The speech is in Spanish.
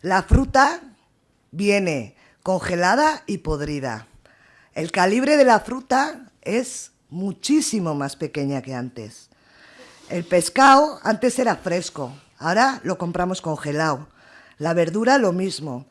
La fruta viene congelada y podrida. El calibre de la fruta es muchísimo más pequeña que antes. El pescado antes era fresco, ahora lo compramos congelado. La verdura lo mismo.